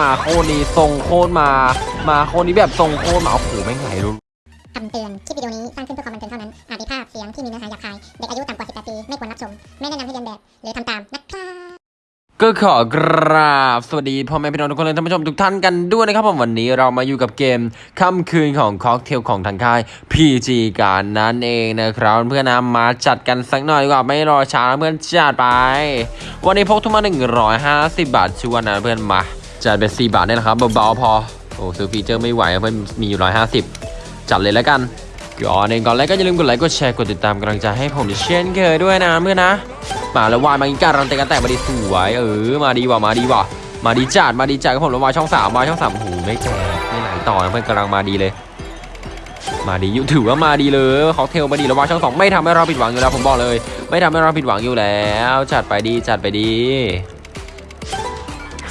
มาโคตรนี้ทรงโคตรมา มาโคตรนี้แบบทรงโคตรมาโอ้โหแม่งไหลรุนคำเตือน คลิปวิดีโอนี้สร้างขึ้นเพื่อความบันเทิงเท่านั้น อาจมีภาพเสียงที่มีเนื้อหาหยาบคาย เด็กอายุต่ำกว่า 18 ปี ไม่ควรรับชม ไม่แนะนำให้เรียนแบบ หรือทำตามนะครับก็ขอกราบสวัสดีพ่อแม่พี่น้องทุกคนเลยท่านผู้ชมทุกท่านกันด้วยนะครับผมวันนี้เรามาอยู่กับเกมค่ำคืนของค็อกเทลของทางค่าย PG การนั่นเองนะครับเพื่อนนะมาจัดกันสักหน่อยดีกว่าไม่รอช้าเพื่อนจัดไป วันนี้พกทุกมา 150 บาทชวนนะเพื่อนมา จัดเป็น4บาทเนี่ยนะครับเบาๆพอโอ้ซื้อฟีเจอร์ไม่ไหวเพื่นมีอยู่150จัดเลยแล้วกันก่อนเองก่อนแรกก็อย่าลืมกดไลค์กดแชร์กดติดตามกำลังใจให้ผมเช่นเคยด้วยนะเพื่อนนะ มาแล้ววายมาอีกการันตีกันแต่มาดีสวยเออมาดีว่ะมาดีว่ะมาดีจัดมาดีจัดกับผมแล้ววายช่องสามวายช่องสามโอ้โหไม่แจกไม่ไหลต่อเพื่อนกำลังมาดีเลย มาดีอยู่ถือว่ามาดีเลยค็อกเทลมาดีแล้ววายช่องสองไม่ทำให้เราผิดหวังอยู่แล้วผมบอกเลย ไม่ทำให้เราผิดหวังอยู่แล้ว จัดไปดีจัดไปดี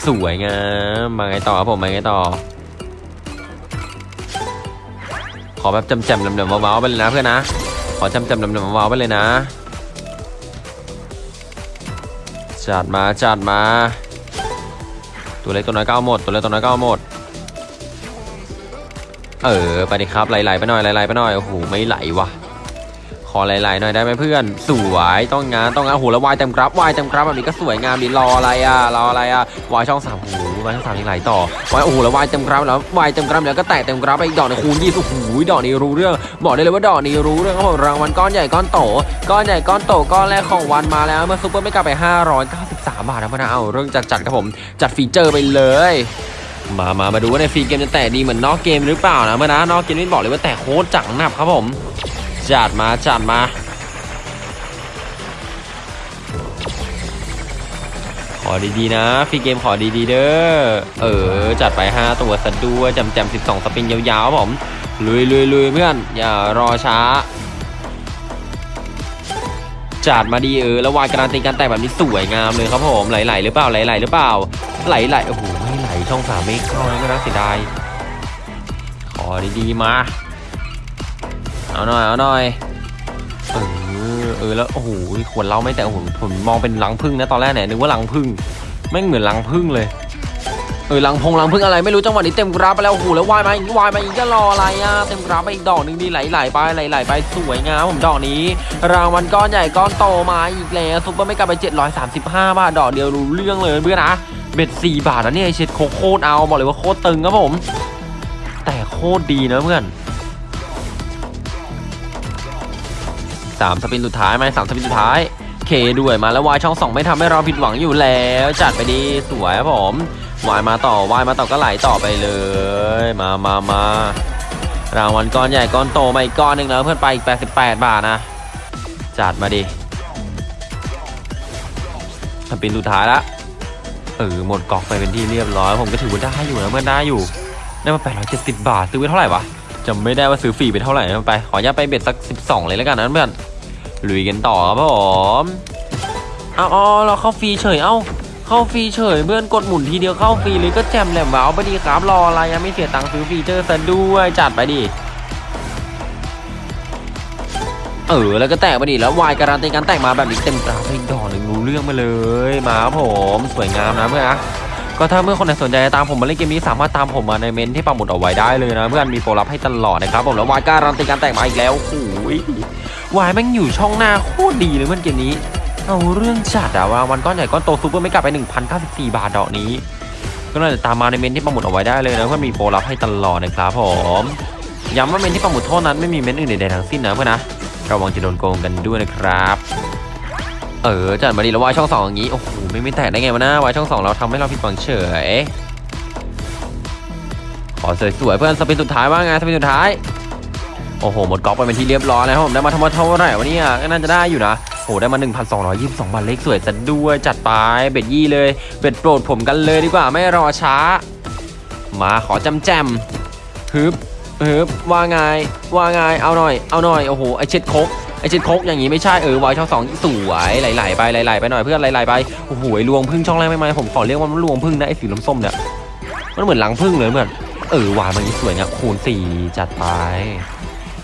สวยงามมาไงต่อครับผมมาไงต่อ ขอแบบจำจำๆลำๆว้าวๆไปเลยนะเพื่อนนะ ขอจำจำๆลำๆว้าวๆไปเลยนะ จัดมาจัดมา ตัวเล็กตัวน้อยก็เอาหมด ตัวเล็กตัวน้อยก็เอาหมด เออไปดิครับไหลๆไปหน่อยไหลๆไปหน่อยโอ้โหไม่ไหลวะข อไหลๆหน่อยได้ไหมเพื่อน สวยต้องงานต้องงานโอ้โหแล้ววายเต็มกราฟวายเต็มกราฟแบบนี้ก็สวยงามดีรออะไรอะรออะไรอะวายช่องสามโอ้โหวายช่องสามยังไหลต่อวายโอ้โหแล้ววายเต็มกราฟแล้ววายเต็มกราฟแล้วก็แตกเต็มกราฟไปอีกดอกหนึงคูณยี่สิบโอ้โหดอกนี้รู้เรื่องบอกได้เลยว่าดอกนี้รู้เรื่องครับผมรางวัลก้อนใหญ่ก้อนโตก้อนใหญ่ก้อนโตก้อนแรกของวันมาแล้วเมื่อซุปเปอร์ไม่กลับไป 593 บาทนะเพื่อนะเอาเรื่องจัดจัดๆครับผมจัดฟีเจอร์ไปเลยมา มา มาดูว่าในฟรีเกมจะแตะดีเหมือนนอกเกมหรือเปล่านะเพื่อนนะนอกเกมนี่บอกเลยว่าแตะโคตรจังหนับครับผม จัดมาจัดมาขอดีๆนะฟรีเกมขอดีๆเด้อเออจัดไป 5 ตัวสะด้วยจำแจม12 สปินยาวๆผมลุยลุยลุยเพื่อน อย่ารอช้า จัดมาดีเออแล้ววายการันตีการแต่งแบบนี้สวยงามเลยครับผมไหลๆหรือเปล่าไหลๆหรือเปล่าไหลๆโอ้โหไม่ไหลช่องสามไม่เข้านะไม่น่าเสียดายขอดีๆมา เอาหน่อยเอาหน่อยเออเออแล้วโอ้โหขวดเราไม่แต่โอ้โหผมมองเป็นรังพึ่งนะตอนแรกเนี่ยนึกว่ารังพึ่งแม่เหมือนรังพึ่งเลยเออรังพงรังพึ่งอะไรไม่รู้จังหวะนี้เต็มกราฟไปแล้วโอ้โหแล้ววายมาอีกวายมาอีกจะรออะไรอะเต็มกราฟไปอีกดอกหนึ่งดีไหลๆไปไหลๆไปสวยงามผมดอกนี้ รางวัลก้อนใหญ่ก้อนโตมาอีกแล้วซุปเปอร์ไม่กลับไป 735 บาทดอกเดียวรู้เรื่องเลยเพื่อนนะเบ็ด4บาทนะเนี่ยเช็ดโคโคตรเอาบอกเลยว่าโคตรตึงครับผม แต่โคตรดีนะเพื่อน สามสปินสุดท้ายไหมสามสปินสุดท้ายเคด้วยมาแล้ววายช่องสองไม่ทำให้เราผิดหวังอยู่แล้ว จัดไปดีสวยครับผมวายมาต่อวายมาต่อก็ไหลต่อไปเลย มามามารางวัลก้อนใหญ่ก้อนโตมาอีกก้อนหนึ่งแล้วเพื่อนไปอีก 88 บาทนะ จัดมาดิspin สุดท้ายละเออหมดก๊อกไปเป็นที่เรียบร้อย ผมก็ถือว่าได้อยู่นะเพื่อนได้อยู่ได้มา 870 บาทซื้อไปเท่าไหร่วะจำไม่ได้ว่าซื้อฟรีไปเท่าไหร่ไปขออนุญาตไป bet สัก 12 เลยแล้วกันนะเพื่อน ลุยกันต่อครับผมเอาเอเราเข้าฟรีเฉยเอ้าเข้าฟรีเฉยเพื่อนกดหมุนทีเดียวเข้าฟรีเลยก็แจ่มแหล่มว้าวไปดีครับรออะไรยังไม่เสียตังค์ซื้อฟีเจอร์ซะด้วยจัดไปดิเออแล้วก็แตกไปดิแล้ววายการันตีการแตกมาแบบนี้เต็มตาไปอีกดอกหนึ่งรู้เรื่องมาเลย มาครับผมสวยงามนะเพื่อนนะ ก็ถ้าเพื่อนคนไหนสนใจจะตามผมมาเล่นเกมนี้สามารถตามผมมาในเมนต์ที่ปักหมุดเอาไว้ได้เลยนะเพื่อนมีโปรลับให้ตลอดนะครับผมแล้ววายการันตีการแตกมาอีกแล้วโอ้ยวายแม่งอยู่ช่องหน้าโคตรดีเลยเพื่อนเกมนี้ เอาเรื่องจัดอะว่าวันก้อนใหญ่ก้อนโต super mega รับไป 1,094 บาทดอกนี้ ก็น่าจะตามมาในเมนต์ที่ปักหมุดเอาไว้ได้เลยนะเพื่อนมีโปรลับให้ตลอดนะครับผมย้ำว่าเมนต์ที่ปักหมุดเท่านั้นไม่มีเมนต์อื่นใดๆทั้งสิ้นนะเพื่อนนะระวังจะโดนโกงกันด้วยนะครับ เออจัดมาดีแล้ววายช่องสองอย่างนี้ โอ้โหไม่ไม่แตกได้ไงวะนะวายช่องสองเราทำให้เราผิดหวังเฉยขอสวยๆเพื่อน spin สุดท้ายว่าไง spin สุดท้าย โอ้โหหมดก๊อกไปเป็นที่เรียบร้อยแล้วผมได้มาทั้งหมดเท่าไหร่วะเนี่ยก็น่าจะได้อยู่นะโอ้โหได้มา 1,222 บาทเลขสวยซะด้วยจัดไป bet ยี่เลย bet โปรดผมกันเลยดีกว่าไม่รอช้า มาขอจำแจมฮึบฮึบว่าไงว่าไงเอาหน่อยเอาหน่อยโอ้โหไอเช็ดโคก ช็ดโคกอย่างงี้ไม่ใช่เออวายช่องสองสวยไหลๆไปไหลๆไปหน่อยเพื่อนไหลๆไปโอ้โหไอ้ลวงพึ่งช่องแรกไม่มาผมขอเรียกว่ามันลวงพึ่งนะไอสีส้มๆเนี่ยมันเหมือนรังพึ่งเลยเหมือนเออวายมันนี้สวยเนี่ยคูณสี่จัดไป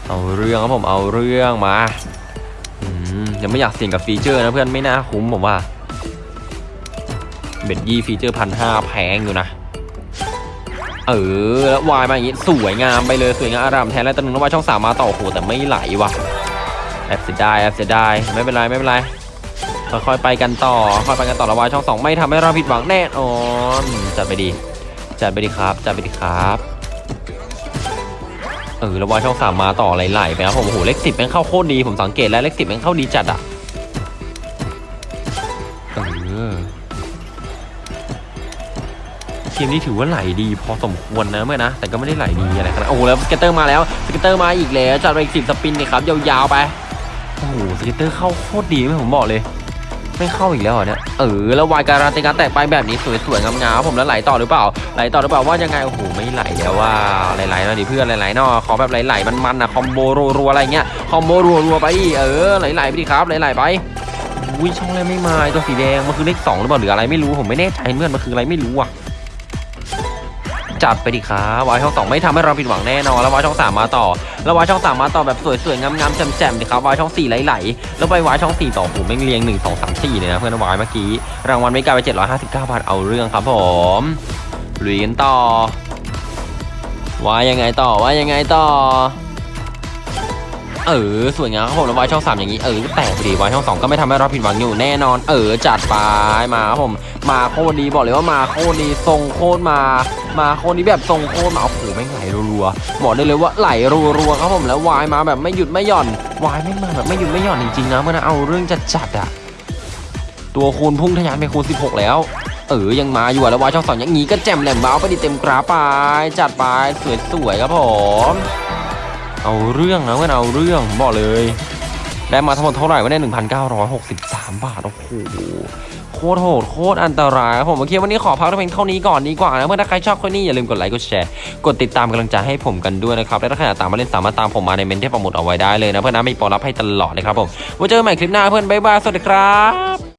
เอาเรื่องครับผมเอาเรื่องมาอืมยังไม่อยากเสี่ยงกับฟีเจอร์นะเพื่อนไม่น่าคุ้มผมว่าbet ยี่ฟีเจอร์พันห้าแพงอยู่นะเออแล้ววายมาอย่างงี้สวยงามไปเลยสวยงามอร่ามแทนแล้วตัวหนึงแล้ววายช่องสามมาต่อโอ้โหแต่ไม่ไหลว่ะ แอบเสียดายแอบเสียดายไม่เป็นไรไม่เป็นไรค่อยๆไปกันต่อค่อยไปกันต่อแล้วายช่องสองไม่ทำให้เราผิดหวังแน่นอนจัดไปดีจัดไปดีครับจัดไปดีครับเออแล้วายช่องสามมาต่อไหลๆไปครับผมโอ้โหเลขสิบแม่งเข้าโคตรดีผมสังเกตแล้วเลขสิบแม่งเข้าดีจัดอะเออเกมนี้ถือว่าไหลดีพอสมควรนะเพื่อนนะแต่ก็ไม่ได้ไหลดีอะไรขนาดโอ้โหแล้ว scatter มาแล้ว scatter มาอีกแล้วจัดไปอีกสิบ spin นี่ครับยาวๆไป scatter เข้าโคตรดีไม่ผมบอกเลย ไม่เข้าอีกแล้วเหรอเนี่ยเออแล้ววายการันตีการแตกไปแบบนี้สวยๆงามๆผมแล้วไหลต่อหรือเปล่าไหลต่อหรือเปล่าว่ายังไงโอ้โหไม่ไหลแล้วว่ะไหลๆหน่อยดิเพื่อนไหลๆหน่อขอแบบไหลๆมันๆนะคอมโบรัวๆอะไรเงี้ยคอมโบรัวๆไปเออไหลๆไปดิครับไหลๆไปอุ้ยช่องแรกไม่มาตัวสีแดงมันคือเลขสองหรือเปล่าหรืออะไรไม่รู้ผมไม่แน่ใจเพื่อนมันคืออะไรไม่รู้อะ จัดไปดิครับวายช่องสองไม่ทำให้เราผิดหวังแน่นอนแล้ววายช่องสามมาต่อ แล้ววายช่องสามมาต่อแบบสวยๆงามๆแจ่มๆดิครับวายช่องสี่ไหลๆแล้วไปวายช่องสี่ต่อโอ้โหแม่งเรียงหนึ่งสองสามสี่เลยนะเพื่อนวายเมื่อกี้รางวัลไม่กลายไป759บาทเอาเรื่องครับผมลุยกันต่อว่ายังไงต่อว่ายังไงต่อ เออสวยงามครับผมแล้ววายช่อง3อย่างนี้เออแตกพอดีวายช่อง2ก็ไม่ทำให้เราผิดหวังอยู่แน่นอน เออจัดไปมาครับผมมาโคตรดีบอกเลยว่ามาโคตรดีทรงโคตรมา มาโคตรดีแบบทรงโคตรมาโอ้โหไม่ไหลรัวๆบอกได้เลยว่าไหลรัวๆครับผมแล้ววายมาแบบไม่หยุดไม่หย่อนวายไม่มาแบบไม่หยุดไม่หย่อนจริงๆนะเมื่อนะเอาเรื่องจัดจัดอะตัวคูณพุ่งทะยานไปคูณ 16 แล้ว เออยังมาอยู่แล้ววายช่องสองอย่างงี้ก็แจ่มแหลมเบาไปดิเต็มกราฟไปจัดไปสวยๆครับผม เอาเรื่องนะเพื่อนเอาเรื่องผมบอกเลยได้มาทั้งหมดเท่าไหร่วะเนี่ย1,963บาท โอ้โห โคตรโหด โคตรอันตรายครับผมโอเควันนี้ขอพักเพียงเท่านี้ก่อนดีกว่านะ เมื่อถ้าใครชอบคนนี้อย่าลืมกดไลค์ กดแชร์ กดติดตามกำลังใจให้ผมกันด้วยนะครับ และถ้าใครอยากตามมาเล่นสามารถตามผมมาในเมนที่ประมุดเอาไว้ได้เลยนะ เพื่อนนะมีปรรับให้ตลอดเลยครับผมไว้เจอกันใหม่คลิปหน้าเพื่อนบ๊ายบาย สวัสดีครับ